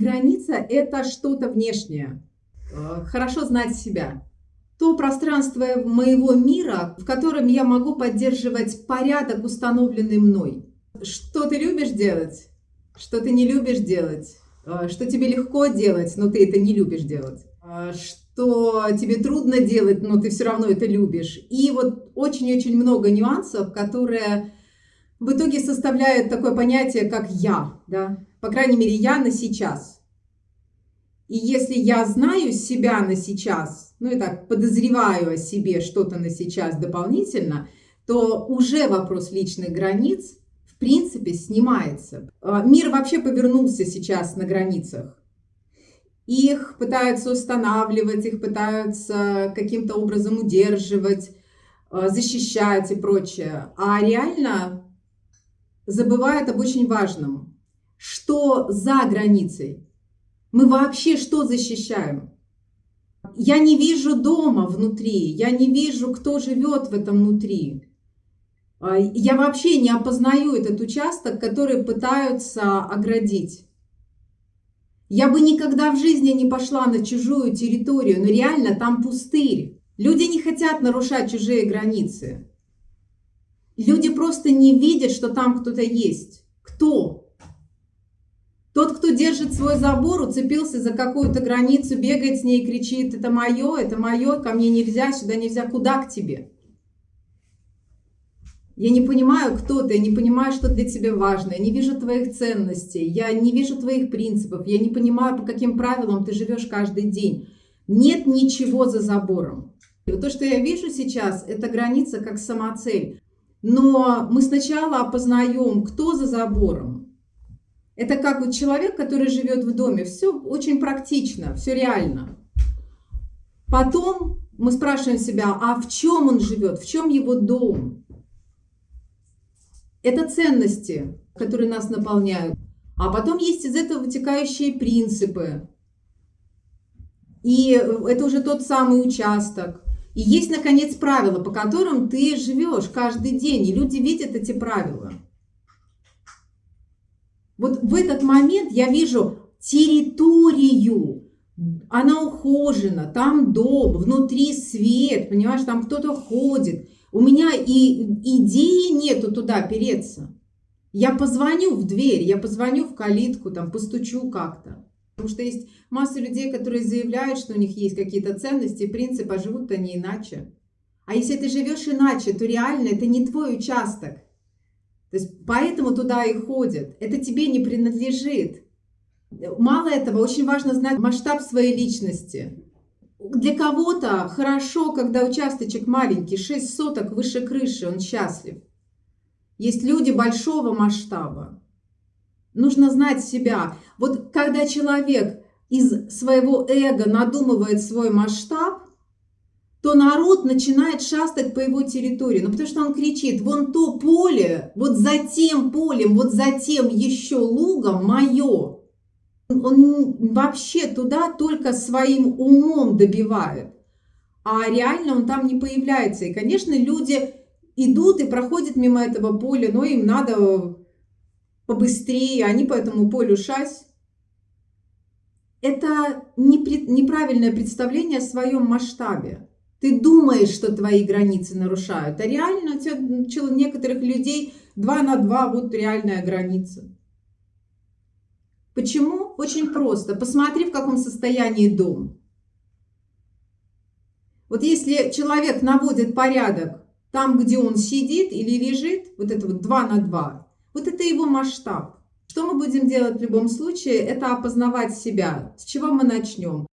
Граница – это что-то внешнее. Э, хорошо знать себя. То пространство моего мира, в котором я могу поддерживать порядок, установленный мной. Что ты любишь делать, что ты не любишь делать, э, что тебе легко делать, но ты это не любишь делать, э, что тебе трудно делать, но ты все равно это любишь. И вот очень-очень много нюансов, которые в итоге составляют такое понятие, как «я». Да? По крайней мере, я на сейчас. И если я знаю себя на сейчас, ну и так подозреваю о себе что-то на сейчас дополнительно, то уже вопрос личных границ в принципе снимается. А, мир вообще повернулся сейчас на границах. Их пытаются устанавливать, их пытаются каким-то образом удерживать, а, защищать и прочее. А реально забывают об очень важном что за границей. Мы вообще что защищаем? Я не вижу дома внутри, я не вижу, кто живет в этом внутри. А, я вообще не опознаю этот участок, который пытаются оградить. Я бы никогда в жизни не пошла на чужую территорию, но реально там пустырь. Люди не хотят нарушать чужие границы. Люди просто не видят, что там кто-то есть. Кто? Тот, кто держит свой забор, уцепился за какую-то границу, бегает с ней, кричит, это мое, это мое, ко мне нельзя, сюда нельзя, куда к тебе? Я не понимаю, кто ты, я не понимаю, что для тебя важно, я не вижу твоих ценностей, я не вижу твоих принципов, я не понимаю, по каким правилам ты живешь каждый день. Нет ничего за забором. И вот то, что я вижу сейчас, это граница как самоцель. Но мы сначала опознаем, кто за забором, это как вот человек, который живет в доме. Все очень практично, все реально. Потом мы спрашиваем себя, а в чем он живет, в чем его дом? Это ценности, которые нас наполняют. А потом есть из этого вытекающие принципы. И это уже тот самый участок. И есть, наконец, правила, по которым ты живешь каждый день. И люди видят эти правила. Вот в этот момент я вижу территорию, она ухожена, там дом, внутри свет, понимаешь, там кто-то ходит. У меня и идеи нету туда переться. Я позвоню в дверь, я позвоню в калитку, там постучу как-то. Потому что есть масса людей, которые заявляют, что у них есть какие-то ценности, принципы, а живут они иначе. А если ты живешь иначе, то реально это не твой участок. То есть поэтому туда и ходят. Это тебе не принадлежит. Мало этого, очень важно знать масштаб своей личности. Для кого-то хорошо, когда участочек маленький, 6 соток выше крыши, он счастлив. Есть люди большого масштаба. Нужно знать себя. Вот когда человек из своего эго надумывает свой масштаб, то народ начинает шастать по его территории. Ну, потому что он кричит, вон то поле, вот за тем полем, вот за тем еще лугом мое. Он вообще туда только своим умом добивает. А реально он там не появляется. И, конечно, люди идут и проходят мимо этого поля, но им надо побыстрее, они по этому полю шась. Это неправильное представление о своем масштабе. Ты думаешь, что твои границы нарушают, а реально у некоторых людей 2 на 2 вот реальная граница. Почему? Очень просто. Посмотри, в каком состоянии дом. Вот если человек наводит порядок там, где он сидит или лежит, вот это вот 2 на 2, вот это его масштаб. Что мы будем делать в любом случае? Это опознавать себя. С чего мы начнем?